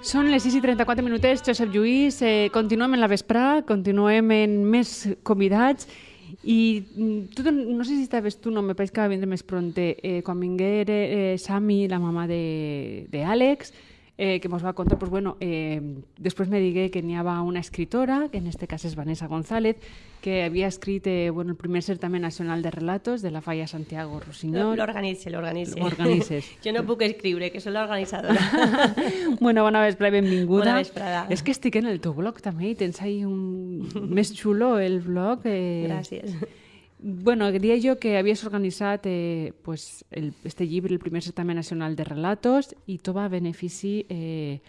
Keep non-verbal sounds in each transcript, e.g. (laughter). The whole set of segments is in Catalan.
Són les 6 i 34 minutets, Josep Lluís. Eh, continuem en la vesprà, continuem en més convidats i mm, tu, no sé si estaves tu, no, me pareix que va vindre més pronte, eh, quan vingué eh, Sami, la mama d'Àlex, eh, que ens va contar, pues, bueno, eh, després me digué que n'hi havia una escritora, que en este cas és Vanessa González, que havia escrit eh, bueno, el primer certamen nacional de relatos de la Falla Santiago Rossinyol. L'organitze, l'organitze. L'organitzes. (laughs) jo no puc escriure, que soc l'organitzadora. (laughs) bueno, bona vesprada, benvinguda. Bona vesprada. És que estic en el teu blog també i tens ahí un... més xulo el blog. Eh... Gràcies. Bueno, diria jo que havies organitzat eh, pues, el, este llibre, el primer certamen nacional de relatos, i tot va a benefici eh,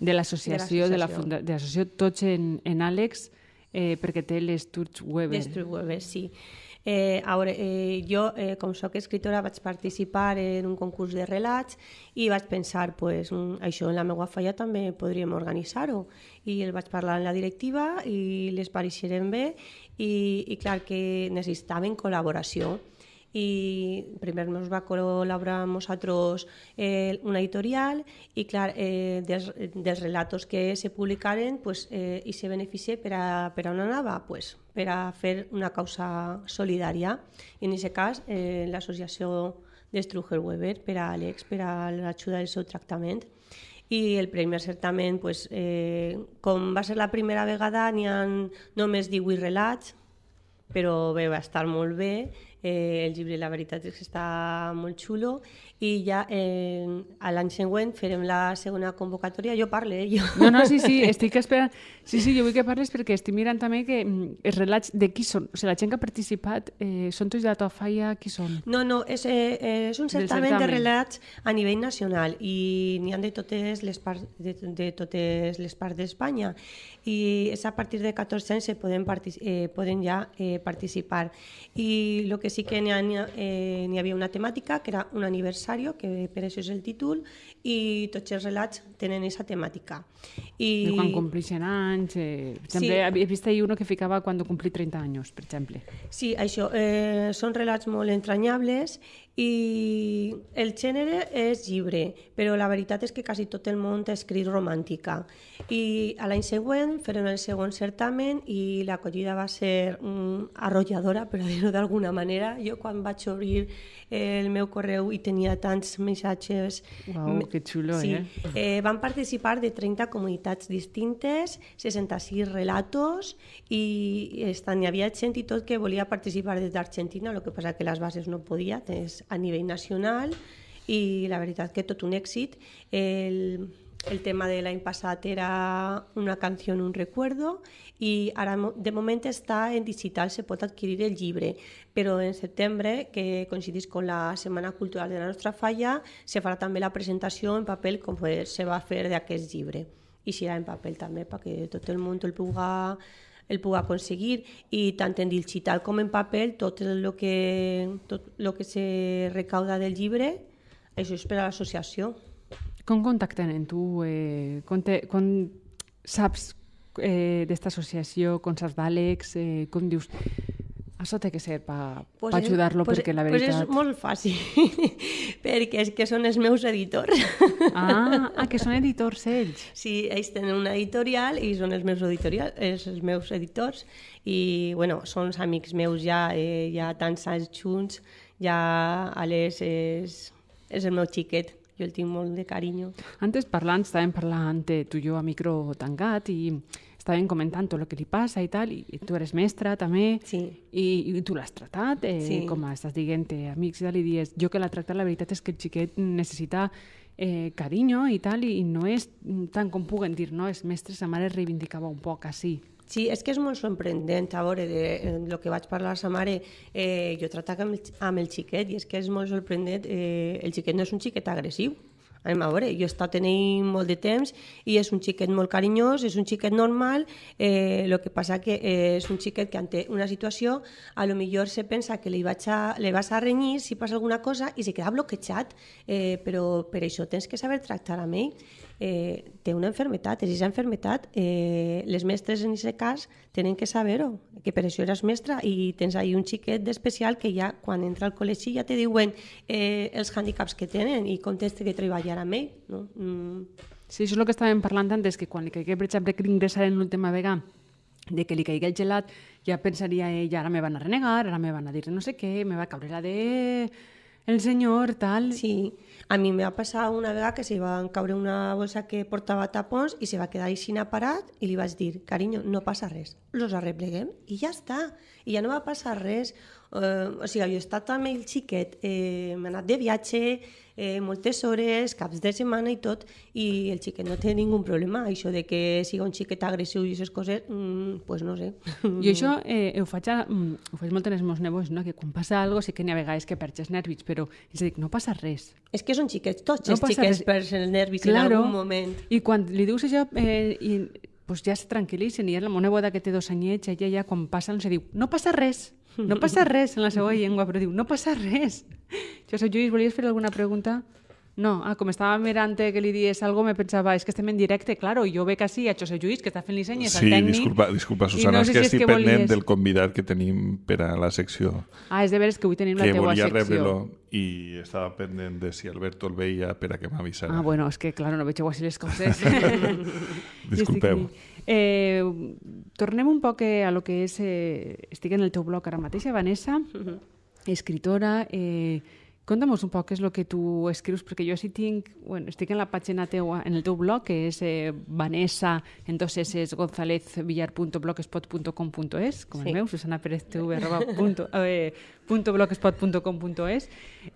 de l'associació, de l'associació Tots en, en Àlex, eh, perquè té les Turts Weber. Les Turts Weber, sí. Eh, a veure, eh, jo, eh, com sóc escritora, vaig participar en un concurs de relats i vaig pensar, pues, això en la meva falla també podríem organitzar-ho. I el vaig parlar en la directiva i les pareixeren bé i, i clar que necessitaven col·laboració i primer ens va col·laborar amb nosaltres eh, una editorial i clar, eh, dels, dels relatos que se publicaren pues, eh, i se beneficia per a, per a on anava? Pues, per a fer una causa solidària i en aquest cas eh, l'associació de Struger Weber per a Àlex, per a l'ajuda del seu tractament i el primer certament, pues, eh, com va ser la primera vegada, n'hi ha només 18 relats, però bé, va estar molt bé. Eh, el llibre, la veritat és que està molt xulo i ja eh, a l'any següent farem la segona convocatòria. Jo parle, eh, jo. No, no, sí, sí, (laughs) estic esperant. Sí, sí, jo vull que parles perquè estic mirant també que mm, els relats de qui són. O sigui, la gent que ha participat eh, són tots de la teva falla, qui són? No, no, és, eh, és un certamen, certamen de relats a nivell nacional i n'hi ha de totes les parts de, de totes les parts d'Espanya i és a partir de 14 anys se poden, eh, poden ja eh, participar. I el que sí que n'hi eh, havia una temàtica que era un aniversari aniversario, que per això és el títol, i tots els relats tenen aquesta temàtica. I, I quan complixen anys, eh, exemple, sí. he vist ahir uno que ficava quan complí 30 anys, per exemple. Sí, això, eh, són relats molt entranyables i el gènere és llibre, però la veritat és que quasi tot el món ha escrit romàntica. I a l'any següent farem el segon certamen i l'acollida va ser mm, arrolladora, per dir-ho d'alguna manera. Jo quan vaig obrir el meu correu i tenia tants missatges... Uau, que xulo, sí. eh? eh? Van participar de 30 comunitats distintes, 66 relatos i estan, hi havia gent i tot que volia participar des d'Argentina, el que passa que les bases no podia, és a nivell nacional i la veritat que tot un èxit. El, el tema de l'any passat era una canció, un recuerdo i ara de moment està en digital, se pot adquirir el llibre, però en setembre, que coincidís amb la Setmana Cultural de la nostra falla, se farà també la presentació en paper com se va fer d'aquest llibre. I serà en paper també, perquè tot el món el puga el puga aconseguir i tant en digital com en paper tot el que, tot el que se recauda del llibre això és per a l'associació. Com contacten en tu? Eh, com, te, com saps eh, d'esta associació, com saps d'Àlex? Eh, com dius, això té que ser per pues pa ajudar-lo pues, perquè la veritat... Pues és molt fàcil, (laughs) perquè és que són els meus editors. Ah, ah, que són editors ells. Sí, ells tenen una editorial i són els meus, editorial, els meus editors i, bueno, són els amics meus ja, eh, ja tants anys junts, ja Àlex és, és el meu xiquet jo el tinc molt de carinyo. Antes parlant, estàvem parlant eh, tu i jo a micro tancat i estaven comentant tot el que li passa i tal, i tu eres mestra també, sí. i, i tu l'has tratat, eh, sí. com estàs dient amics i tal, i dius, jo que l'ha tractat, la veritat és que el xiquet necessita eh, carinyo i tal, i, no és tant com puguen dir, no? És mestre, sa mare reivindicava un poc així. Sí, és que és molt sorprendent, a veure, de, de lo que vaig parlar a sa mare, eh, jo tractava amb, el, amb el xiquet, i és que és molt sorprendent, eh, el xiquet no és un xiquet agressiu, Anem a veure, jo he estat tenint molt de temps i és un xiquet molt carinyós, és un xiquet normal, eh, que passa que eh, és un xiquet que ante una situació a lo millor se pensa que li, vaig a, li vas a renyir si passa alguna cosa i se queda bloquejat, eh, però per això tens que saber tractar amb ell. Eh, té una enfermetat, és aquesta enfermetat, eh, les mestres en aquest cas tenen que saber-ho, que per això eres mestra i tens ahí un xiquet d'especial que ja quan entra al col·legi ja te diuen eh, els hàndicaps que tenen i com tens que treballar amb ell. No? Mm. Sí, això és el que estàvem parlant antes, que quan li caigué, per exemple, que ingressar en l'última vegada, de que li caigui el gelat, ja pensaria ell, ara me van a renegar, ara me van a dir no sé què, me va caure la de el senyor, tal... Sí, a mi me va passar una vegada que se va caure una bolsa que portava tapons i se va quedar així parat i li vaig dir, carinyo, no passa res, los arrepleguem i ja està, i ja no va passar res. Uh, o sigui, jo he estat amb el xiquet, eh, m'he anat de viatge, eh, moltes hores, caps de setmana i tot, i el xiquet no té ningú problema. Això de que siga un xiquet agressiu i aquestes coses, mm, pues no sé. (laughs) Jo això eh, ho, faig a, mm, ho faig molt en els meus nebos, no? que quan passa alguna cosa sí que n'hi ha vegades que perds els nervis, però els dic, no passa res. És que són xiquets, tots no els xiquets perds els nervis claro. en algun moment. I quan li dius això, eh, i, pues ja se tranquil·litzen, i és la meva neboda que té dos anyets, ella ja quan passa se diu, no passa res, no passa res en la seva llengua, però diu, no passa res. Josep Lluís, volies fer alguna pregunta? No, ah, com estava mirant que li dies algo, me pensava, és es que estem en directe, claro, i jo veig així a Josep Lluís, que està fent disseny, és sí, el tècnic. Sí, disculpa, disculpa Susana, no sé és que si estic que pendent volies... del convidat que tenim per a la secció. Ah, és de veres que avui tenim la teua secció. Que volia rebre-lo i estava pendent de si Alberto el veia per a que m'avisara. Ah, bueno, és que, claro, no veig així les coses. (laughs) (laughs) Disculpeu. Eh, tornem un poc a lo que és... Eh, estic en el teu blog ara mateix, Vanessa, uh -huh. escritora... Eh, Conta'm un poc què és el que tu escrius, perquè jo sí tinc, bueno, estic en la pàgina teua, en el teu blog, que és eh, Vanessa, en dos S, gonzalezvillar.blogspot.com.es, com sí. el meu, Susana Pérez TV, arroba, punto, eh, punto blogspot.com.es,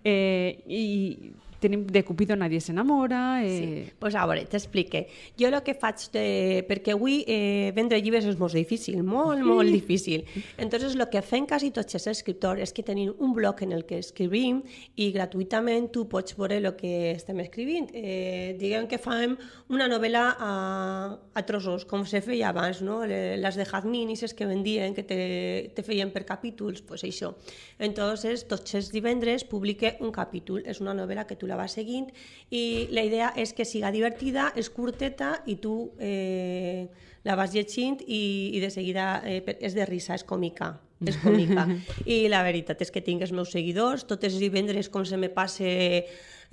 eh, i tenim de Cupido nadie s'enamora... Eh... Sí, pues a veure, t'explique. Jo el que faig, de... perquè avui eh, vendre llibres és molt difícil, molt, sí. molt difícil. Entonces, el que fem quasi tots els escriptors és que tenim un blog en el que escrivim i gratuïtament tu pots veure el que estem escrivint. Eh, diguem que fem una novel·la a, a trossos, com se feia abans, no? les de Jazmín i que vendien, que te, te feien per capítols, pues això. Entonces, tots els divendres publique un capítol. És una novel·la que tu la vas seguint i la idea és que siga divertida, és curteta i tu eh, la vas llegint i, i de seguida eh, és de risa, és còmica és còmica. (laughs) I la veritat és que tinc els meus seguidors, tots els divendres com se me passe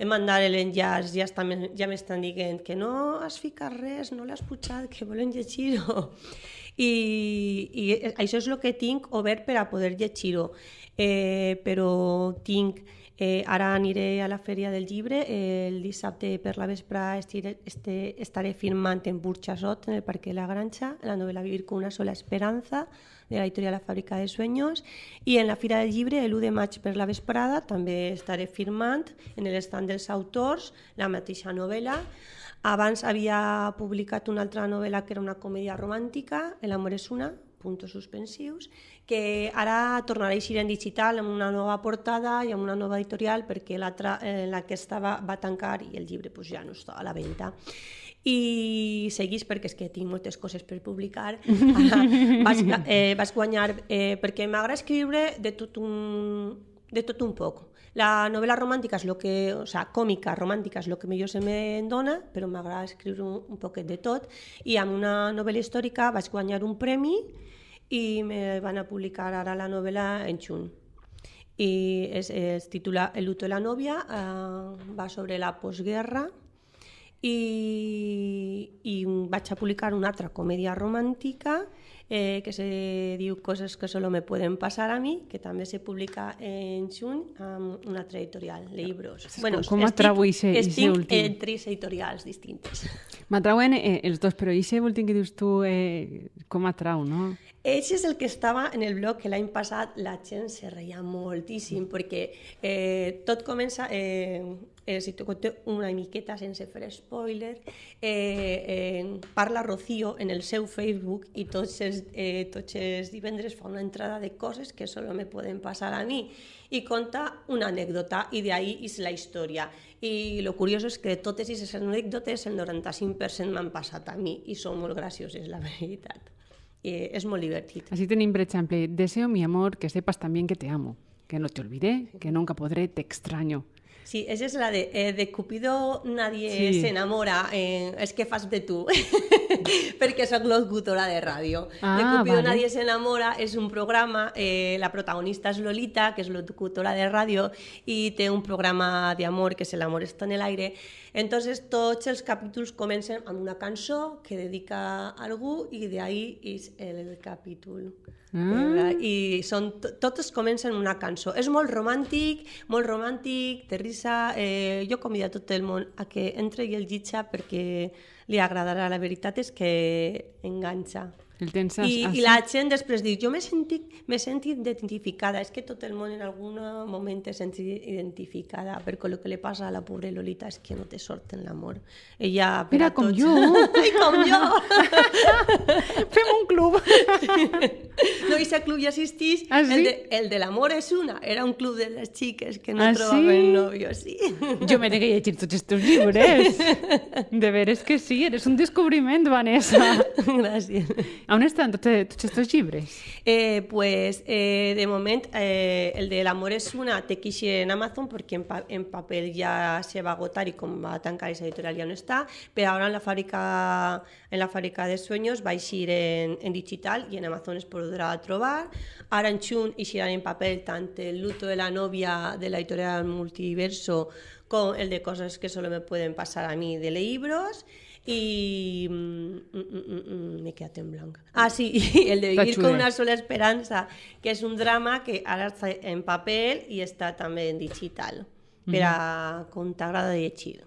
he mandat l'enllaç, ja, està, ja m'estan dient que no has ficat res, no l'has pujat, que volen llegir-ho. I, I això és el que tinc obert per a poder llegir-ho. Eh, però tinc Eh, ara aniré a la Fèria del Llibre, eh, el dissabte per la vespre estiré, este, estaré firmant en Burxasot, en el Parque de la Granja, la novel·la Vivir con una sola esperanza, de la editorial La Fàbrica de Sueños, i en la Fira del Llibre, el 1 de maig per la vesprada, també estaré firmant en l'estand dels autors la mateixa novel·la. Abans havia publicat una altra novel·la que era una comèdia romàntica, El amor és una, puntos suspensius, que ara tornarà a eixir en digital amb una nova portada i amb una nova editorial perquè l'altra, eh, la que estava va tancar i el llibre pues, ja no està a la venda. I seguís perquè és que tinc moltes coses per publicar. Ara (laughs) vas, eh, vas guanyar eh, perquè m'agrada escriure de tot un, de tot un poc la novel·la romàntica és lo que, o sea, còmica, romàntica és el que millor se me dona, però m'agrada escriure un, un poquet de tot. I amb una novel·la històrica vaig guanyar un premi i me van a publicar ara la novel·la en juny. I es, es titula El luto de la novia, eh, va sobre la postguerra i, i vaig a publicar una altra comèdia romàntica eh, que se diu Coses que solo me pueden pasar a mi, que també se publica en juny amb una altra editorial, Libros. Bueno, com atrau ixe, ixe últim? en tres editorials distintes. M'atrauen eh, els dos, però ixe últim que dius tu, eh, com atrau, no? Ell és el que estava en el blog que l'any passat la gent se reia moltíssim perquè eh, tot comença, eh, eh, si te conto una miqueta sense fer spoiler, eh, eh, parla Rocío en el seu Facebook i tots els, eh, tots els divendres fa una entrada de coses que solo me poden passar a mi i conta una anècdota i d'ahí és la història. I lo curiós és que totes aquestes anècdotes el 95% m'han passat a mi i són molt gracioses, la veritat eh, és molt divertit. Así tenim, per exemple, deseo mi amor que sepas también que te amo, que no te olvidé, que nunca podré, te extraño. Sí, esa es la de, eh, de Cupido nadie sí. se enamora, eh, és que fas de tu, (laughs) perquè sóc locutora de ràdio. Ah, de Cupido vale. nadie se enamora és un programa, eh, la protagonista és Lolita, que és locutora de ràdio, i té un programa d'amor que és El amor està en el aire, Entonces, tots els capítols comencen amb una cançó que dedica a algú i d'ahí és el capítol. Mm. I són, totes comencen una cançó. És molt romàntic, molt romàntic, de risa. Eh, jo convido a tot el món a que entre i el llitja perquè li agradarà. La veritat és que enganxa. El tens I, I la gent després diu, jo m'he sentit, sentit identificada, és que tot el món en algun moment te sents identificada, perquè el que li passa a la pobra Lolita és que no te sort en l'amor. Ella, per Mira, com tots... jo! (laughs) I com jo! (laughs) Fem un club! (laughs) no, i club ja existeix. Ah, sí? El de, el de l'amor és una. Era un club de les xiques que no ah, trobaven sí? novio, sí. Jo m'he de llegir tots aquests llibres. De veres que sí, eres un descobriment, Vanessa. Gràcies. On estan tots, tots? Eh, pues, eh, de moment, eh, el de l'amor és una té que en Amazon perquè en, pa en se va agotar i com va tancar esa editorial ja no està, però ara en la fàbrica, en la fàbrica de sueños va eixir en, en digital i en Amazon es podrà trobar. Ara en juny eixiran en paper tant el luto de la novia de la editorial Multiverso com el de coses que solo me pueden pasar a mí de libros y mm, mm, mm, me quedat en blanc. Ah, sí, (laughs) el de Vivir con una sola esperanza, que és un drama que ara està en paper i està també en digital, per a com t'agrada llegir.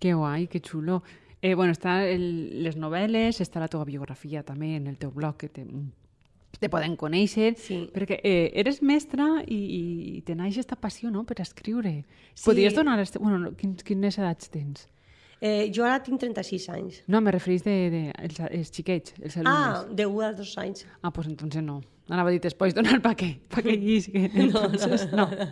Que guai, que xulo. Eh, bueno, està el, les novel·les, està la teva biografia també en el teu blog, que te, te poden conèixer, sí. perquè eh, eres mestra i, i te naix aquesta passió no, per escriure. Sí. Podries donar... Este... Bueno, quins, quines edats tens? Eh, jo ara tinc 36 anys. No, me referís de, de els, els xiquets, els alumnes. Ah, de 1 a 2 anys. Ah, pues entonces no. Anava a dir, després donar pa què? Pa què (laughs) llisguen. Entonces, no. no.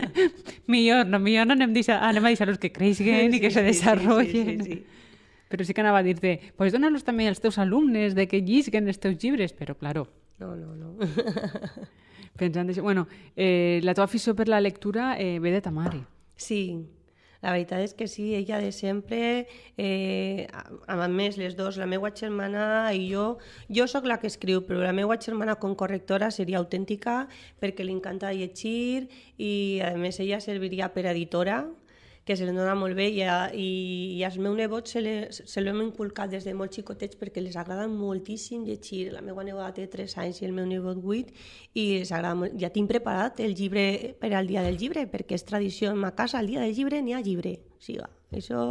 (laughs) millor, no, millor no anem, deixar, anem a deixar-los que creixen sí, i que se desarrollen. Sí, sí, sí, sí. Però sí que anava a dir-te, pots donar-los també als teus alumnes de que llisguen els teus llibres, però, claro. No, no, no. Pensant això, bueno, eh, la teva afició per la lectura eh, ve de ta mare. Sí, la veritat és que sí, ella de sempre, eh, a, més les dos, la meva germana i jo, jo sóc la que escriu, però la meva germana com correctora seria autèntica perquè li encanta llegir i a més ella serviria per editora, que se li dona molt bé i, i, i als meus nebots se l'hem inculcat des de molt xicotets perquè les agrada moltíssim llegir. La meva neboda té 3 anys i el meu nebot 8 i les agrada molt. Ja tinc preparat el llibre per al dia del llibre perquè és tradició en ma casa, el dia del llibre n'hi ha llibre. O sigui, això...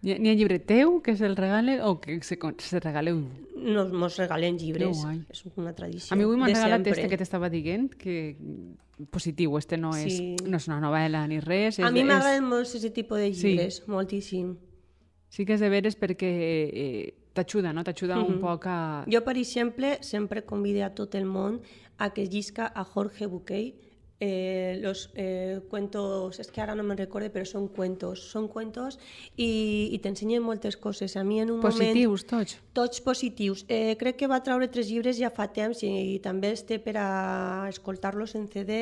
N'hi ha llibre teu que se'l regale o que se, se regaleu? No, mos regalen llibres, és una tradició. A mi avui m'han regalat este que t'estava dient, que positiu, este no, sí. és, no és una novel·la ni res. A és, mi m'agraden és... molt aquest tipus de llibres, sí. moltíssim. Sí que és de veres perquè eh, t'ajuda, no? T'ajuda mm -hmm. un poc a... Jo, per exemple, sempre convido a tot el món a que llisca a Jorge Buquet, eh, los eh, cuentos, es que ara no me'n recorde, però són cuentos, són cuentos i, i t'ensenyen moltes coses. A mi en un positius, moment... tots? Tots positius. Eh, crec que va treure tres llibres ja fa temps i, i també es té per a escoltar-los en CD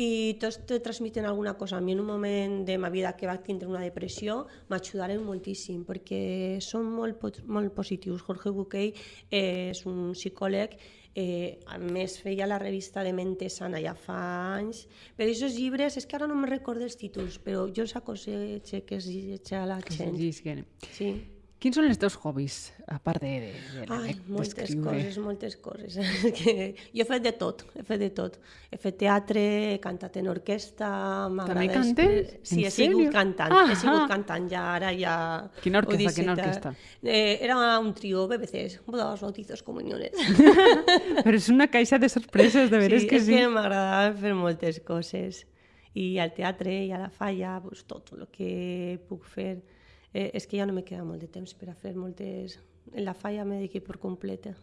i tots te transmiten alguna cosa. A mi en un moment de ma vida que va tindre una depressió m'ajudaren moltíssim perquè són molt, molt positius. Jorge Buquet eh, és un psicòleg Eh, a més, feia la revista de Mente Sana ja fa anys. Però aquests llibres, és que ara no me recordo els títols, però jo els aconsello que es llegeixi a la gent. Sí. Quins són els teus hobbies, a part de, de, de Ai, moltes coses, moltes coses. (laughs) que jo he fet de tot, he fet de tot. He fet teatre, he cantat en orquestra... També cantes? Sí, he sigut cantant, ah, he sigut cantant ja, ara ja... Quina orquestra, quina orquestra? Eh, era un trio BBC, bodas, bautizos, comuniones. (laughs) Però és una caixa de sorpreses, de veres sí, que sí. Sí, és que m'agradava fer moltes coses. I al teatre i a la falla, pues, tot el que puc fer eh, és que ja no me queda molt de temps per a fer moltes... En la falla me dediqué per completa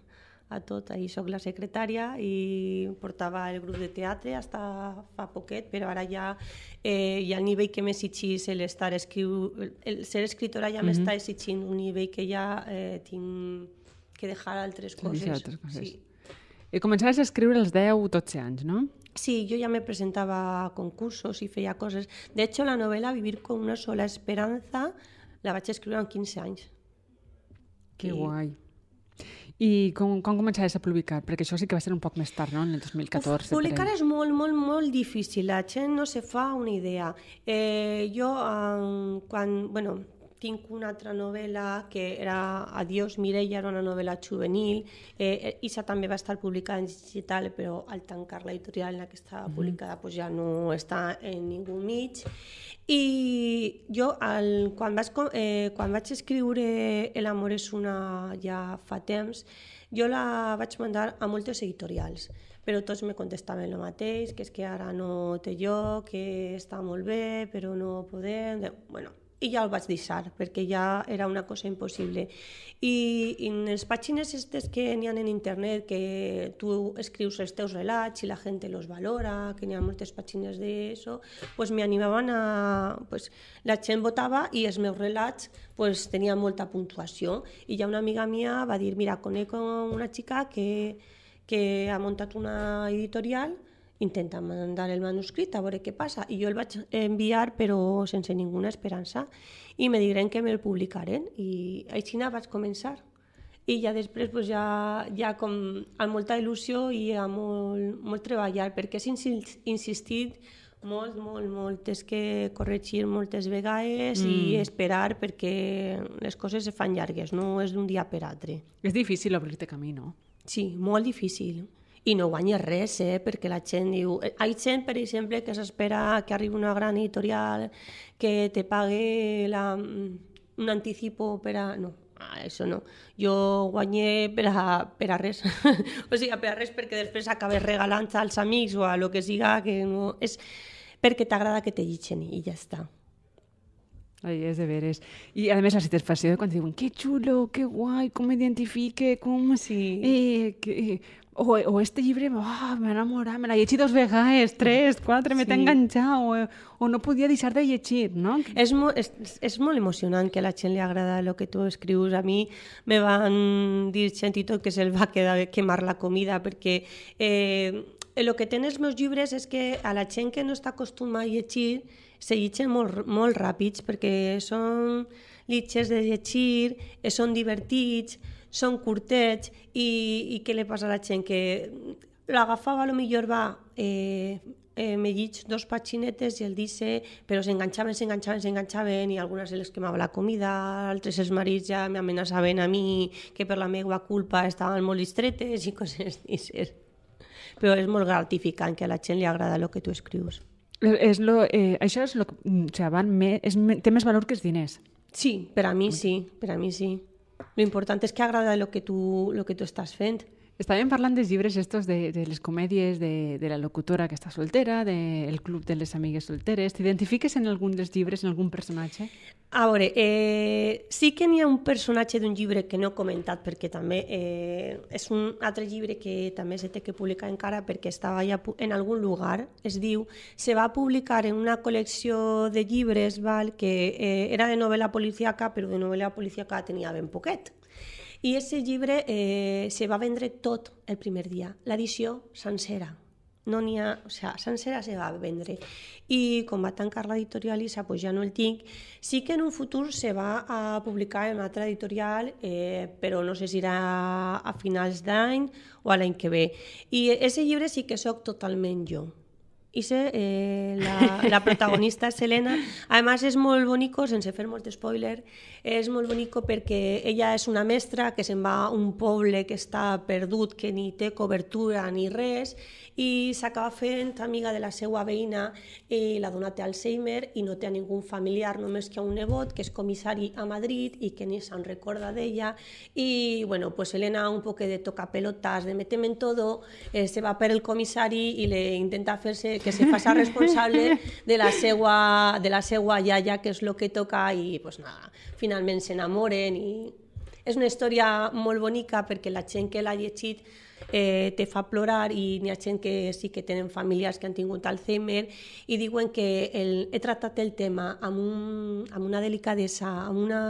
a tot. Ahir sóc la secretària i portava el grup de teatre fins fa poquet, però ara ja, eh, ja el nivell que m'exigís l'estar escriu... El ser escritora ja mm -hmm. m'està exigint un nivell que ja eh, tinc que deixar altres coses. Altres coses. Sí. Eh, començaves a escriure als 10-12 anys, no? Sí, yo ya me presentaba a concursos y feia coses. De hecho, la novela Vivir con una sola esperanza la vaig escriure amb 15 anys. Que I... guai. I com, com començaves a publicar? Perquè això sí que va ser un poc més tard, no? En el 2014. Uf, publicar és molt, molt, molt difícil. La gent no se fa una idea. Eh, jo, eh, quan... Bueno, tinc una altra novel·la que era Adiós Mireia, era una novel·la juvenil. Eh, Isa també va estar publicada en digital, però al tancar l'editorial en la que estava mm -hmm. publicada pues ja no està en ningú mig. I jo, el, quan, vaig, eh, quan vaig escriure El amor és una ja fa temps, jo la vaig mandar a moltes editorials però tots me contestaven el mateix, que és que ara no té lloc, que està molt bé, però no podem... Bueno, i ja el vaig deixar, perquè ja era una cosa impossible. I, i en les pàgines estes que n'hi ha en internet, que tu escrius els teus relats i la gent los valora, que n'hi ha moltes pàgines d'això, pues me animaven a... Pues, la gent votava i els meus relats pues, tenien molta puntuació. I ja una amiga mia va dir, mira, conec una xica que, que ha muntat una editorial intenta mandar el manuscrit a veure què passa. I jo el vaig enviar però sense ninguna esperança i me diren que me'l publicaren i així vaig començar. I ja després pues, ja, ja com amb molta il·lusió i amb molt, molt treballar perquè és insistit molt, molt, molt. És que corregir moltes vegades mm. i esperar perquè les coses se fan llargues, no és d'un dia per altre. És difícil obrir-te camí, no? Sí, molt difícil i no guanyes res, eh? perquè la gent diu... Eh, hi ha gent, per exemple, que s'espera que arribi una gran editorial que te pague la, mm, un anticipo per a... No, això no. Jo guanyé per a, per a res. (laughs) o sigui, per a res perquè després acabes regalant als amics o a lo que siga, que no... És perquè t'agrada que te llitgen i ja està. Ai, és de veres. I, a més, la satisfacció de quan diuen que xulo, que guai, com m'identifique, com... Sí. Eh, que, o, o este llibre, oh, m'ha enamorat, me l'ha llegit dos vegades, tres, quatre, sí. m'he enganxat, o, o no podia deixar de llegir, no? És, mo és, és molt emocionant que a la gent li agrada el que tu escrius. A mi me van dir gent i tot que se'l va quedar, quemar la comida, perquè eh, el que tenen els meus llibres és que a la gent que no està acostumada a llegir se llegeixen molt, molt ràpids perquè són llitges de llegir, són divertits, són curtets i, i què li passa a la gent? Que l'agafava, a lo millor va, eh, eh, me llig dos paginetes i el dice, però s'enganxaven, s'enganxaven, s'enganxaven i algunes les quemava la comida, altres els marits ja m'amenaçaven a mi que per la meva culpa estaven molt distretes i coses d'aixes. Però és molt gratificant que a la gent li agrada el que tu escrius. És lo, eh, això és lo, o sigui, van més, és, té més valor que els diners. Sí, per a mi sí, per a mi sí. Lo important és que agrada el que tu, lo que tu estàs fent. Estàvem parlant dels llibres estos de, de les comèdies de, de la locutora que està soltera, del de club de les amigues solteres. T'identifiques en algun dels llibres, en algun personatge? A veure, eh, sí que n'hi ha un personatge d'un llibre que no he comentat perquè també eh, és un altre llibre que també se té que publicar encara perquè estava ja en algun lugar. Es diu, se va publicar en una col·lecció de llibres val, que eh, era de novel·la policíaca, però de novel·la policíaca tenia ben poquet. I aquest llibre eh, se va vendre tot el primer dia, l'edició sencera. No n'hi ha, o sigui, sencera se va vendre. I com va tancar l'editorial ISA, pues ja no el tinc. Sí que en un futur se va a publicar en altra editorial, eh, però no sé si serà a finals d'any o a l'any que ve. I aquest llibre sí que sóc totalment jo. Ise, eh, la, la protagonista és Selena. Además és molt bonico, sense fer molt spoiler, és molt bonico perquè ella és una mestra que se'n va a un poble que està perdut, que ni té cobertura ni res, i s'acaba fent amiga de la seva veïna i la dona té Alzheimer i no té a ningú familiar, només que a un nebot que és comissari a Madrid i que ni se'n recorda d'ella i bueno, pues Elena un poc de toca pelotas, de metem en todo, eh, se va per el comissari i le intenta fer-se que se faça (laughs) responsable de la seva, de la seva iaia, que és el que toca i pues nada, finalment s'enamoren i és una història molt bonica perquè la gent que l'ha llegit eh, te fa plorar i n'hi ha gent que sí que tenen famílies que han tingut Alzheimer i diuen que el, he tractat el tema amb, un, amb una delicadesa, amb una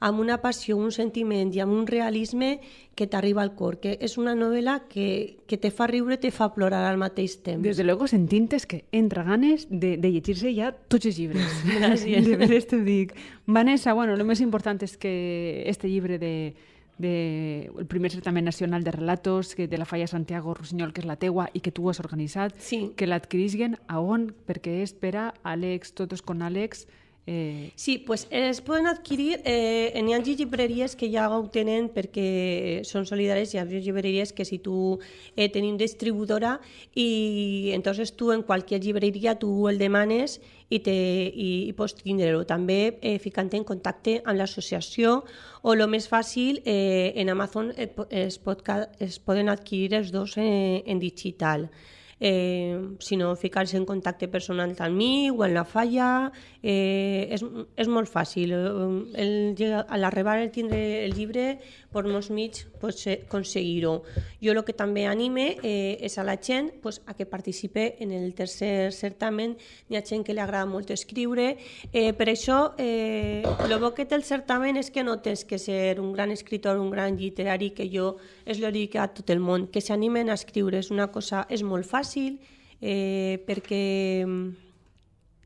amb una passió, un sentiment i amb un realisme que t'arriba al cor, que és una novel·la que, que te fa riure i te fa plorar al mateix temps. Desde luego sentintes que entra ganes de, de llegir-se ja tots els llibres. (laughs) (laughs) Gràcies. De veres t'ho dic. Vanessa, bueno, el més important és que este llibre de, de, el primer certamen nacional de relatos que de la Falla Santiago Rossinyol, que és la teua i que tu has organitzat, Sí. que l'adquirisguen a on? Perquè és per a Àlex, Totos con Àlex, eh, Sí, pues es poden adquirir, eh, n'hi ha llibreries que ja ho tenen perquè són solidàries, hi ha llibreries que si tu eh, tenim distribuïdora i entonces tu en qualsevol llibreria tu el demanes i, te, i, i pots tindre-ho. També eh, ficant en contacte amb l'associació o el més fàcil, eh, en Amazon es, pot, es poden adquirir els dos en, en digital. Eh, si no, ficar-se en contacte personal amb mi o en la falla, eh, és, és molt fàcil. Eh, El, llega- a l'arribar el tindre el llibre, per molts mig eh, aconseguir-ho. Jo el que també anime eh, és a la gent pues, a que participe en el tercer certamen. Hi ha gent que li agrada molt escriure. Eh, per això, eh, bo que té el certamen és que no tens que ser un gran escritor, un gran literari, que jo és el dic a tot el món, que s'animen a escriure. És una cosa, és molt fàcil, eh, perquè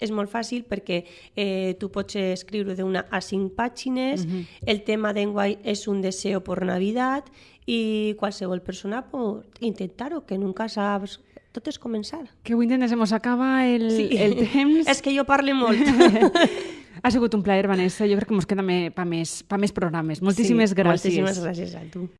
és molt fàcil perquè eh, tu pots escriure d'una a cinc pàgines, el tema d'enguany és un deseo por Navidad i qualsevol persona pot intentar-ho, que nunca saps... Tot és començar. que avui mos acaba el, el temps. (laughs) és que jo parlo molt. (laughs) Ha sigut un plaer, Vanessa. Jo crec que mos queda me, pa, més, pa més programes. Moltíssimes Sí, gràcies. Moltíssimes gràcies a tu.